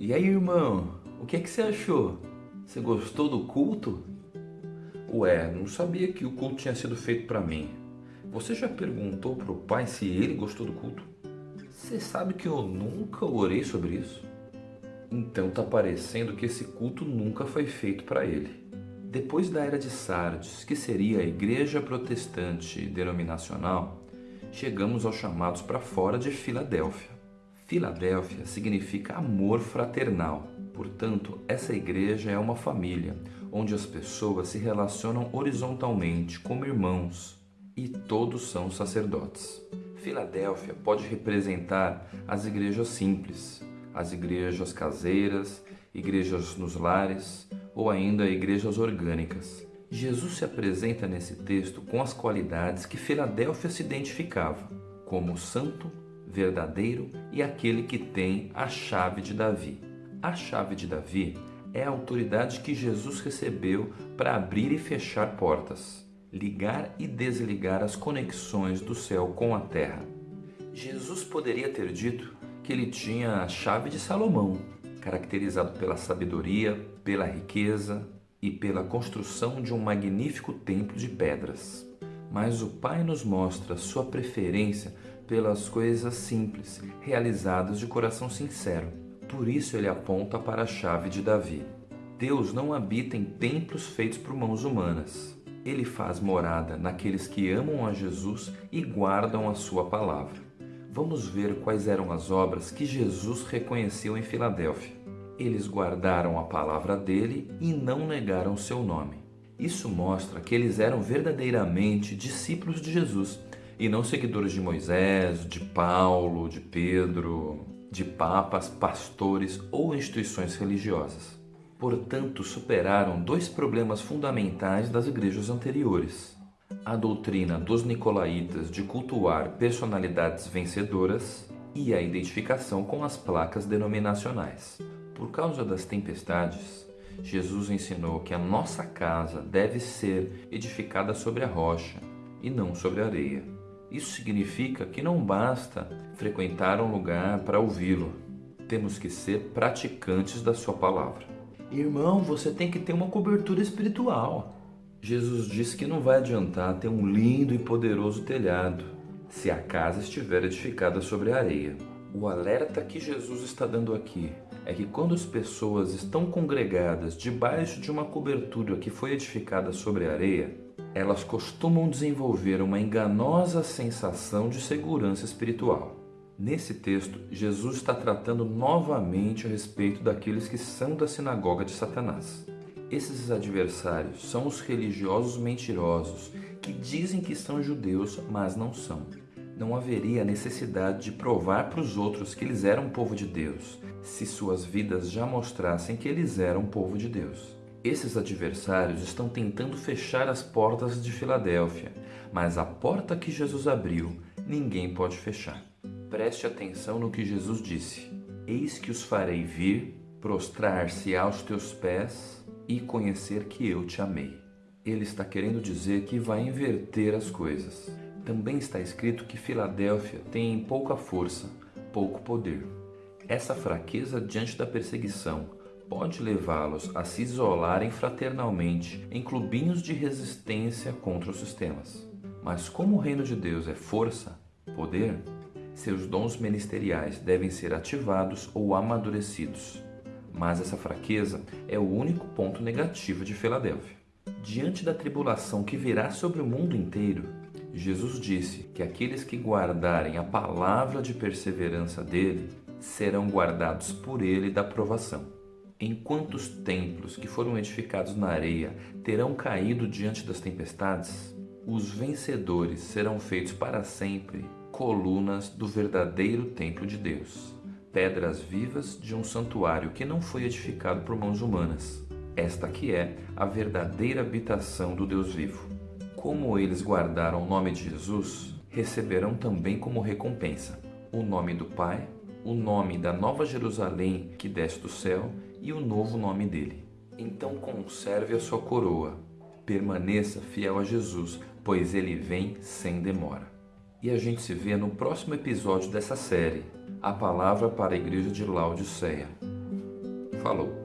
E aí, irmão, o que é que você achou? Você gostou do culto? Ué, não sabia que o culto tinha sido feito para mim. Você já perguntou pro pai se ele gostou do culto? Você sabe que eu nunca orei sobre isso? Então tá parecendo que esse culto nunca foi feito para ele. Depois da era de Sardes, que seria a igreja protestante denominacional, chegamos aos chamados para fora de Filadélfia. Filadélfia significa amor fraternal. Portanto, essa igreja é uma família onde as pessoas se relacionam horizontalmente como irmãos e todos são sacerdotes. Filadélfia pode representar as igrejas simples, as igrejas caseiras, igrejas nos lares ou ainda igrejas orgânicas. Jesus se apresenta nesse texto com as qualidades que Filadélfia se identificava, como santo, verdadeiro e aquele que tem a chave de Davi. A chave de Davi é a autoridade que Jesus recebeu para abrir e fechar portas, ligar e desligar as conexões do céu com a terra. Jesus poderia ter dito que ele tinha a chave de Salomão, caracterizado pela sabedoria, pela riqueza e pela construção de um magnífico templo de pedras. Mas o Pai nos mostra sua preferência pelas coisas simples, realizadas de coração sincero. Por isso ele aponta para a chave de Davi. Deus não habita em templos feitos por mãos humanas. Ele faz morada naqueles que amam a Jesus e guardam a sua palavra vamos ver quais eram as obras que Jesus reconheceu em Filadélfia. Eles guardaram a palavra dele e não negaram seu nome. Isso mostra que eles eram verdadeiramente discípulos de Jesus e não seguidores de Moisés, de Paulo, de Pedro, de papas, pastores ou instituições religiosas. Portanto, superaram dois problemas fundamentais das igrejas anteriores a doutrina dos nicolaítas de cultuar personalidades vencedoras e a identificação com as placas denominacionais. Por causa das tempestades, Jesus ensinou que a nossa casa deve ser edificada sobre a rocha e não sobre a areia. Isso significa que não basta frequentar um lugar para ouvi-lo. Temos que ser praticantes da sua palavra. Irmão, você tem que ter uma cobertura espiritual. Jesus disse que não vai adiantar ter um lindo e poderoso telhado se a casa estiver edificada sobre areia. O alerta que Jesus está dando aqui é que quando as pessoas estão congregadas debaixo de uma cobertura que foi edificada sobre areia, elas costumam desenvolver uma enganosa sensação de segurança espiritual. Nesse texto, Jesus está tratando novamente a respeito daqueles que são da sinagoga de Satanás. Esses adversários são os religiosos mentirosos que dizem que são judeus, mas não são. Não haveria necessidade de provar para os outros que eles eram povo de Deus, se suas vidas já mostrassem que eles eram povo de Deus. Esses adversários estão tentando fechar as portas de Filadélfia, mas a porta que Jesus abriu, ninguém pode fechar. Preste atenção no que Jesus disse: Eis que os farei vir, prostrar-se aos teus pés e conhecer que eu te amei. Ele está querendo dizer que vai inverter as coisas. Também está escrito que Filadélfia tem pouca força, pouco poder. Essa fraqueza diante da perseguição pode levá-los a se isolarem fraternalmente em clubinhos de resistência contra os sistemas. Mas como o reino de Deus é força, poder, seus dons ministeriais devem ser ativados ou amadurecidos mas essa fraqueza é o único ponto negativo de Filadélfia. Diante da tribulação que virá sobre o mundo inteiro, Jesus disse que aqueles que guardarem a palavra de perseverança dele serão guardados por ele da provação. Enquanto os templos que foram edificados na areia terão caído diante das tempestades, os vencedores serão feitos para sempre colunas do verdadeiro templo de Deus pedras vivas de um santuário que não foi edificado por mãos humanas. Esta que é a verdadeira habitação do Deus vivo. Como eles guardaram o nome de Jesus, receberão também como recompensa o nome do Pai, o nome da Nova Jerusalém que desce do céu e o novo nome dele. Então conserve a sua coroa, permaneça fiel a Jesus, pois ele vem sem demora. E a gente se vê no próximo episódio dessa série, A Palavra para a Igreja de Laodiceia. Falou!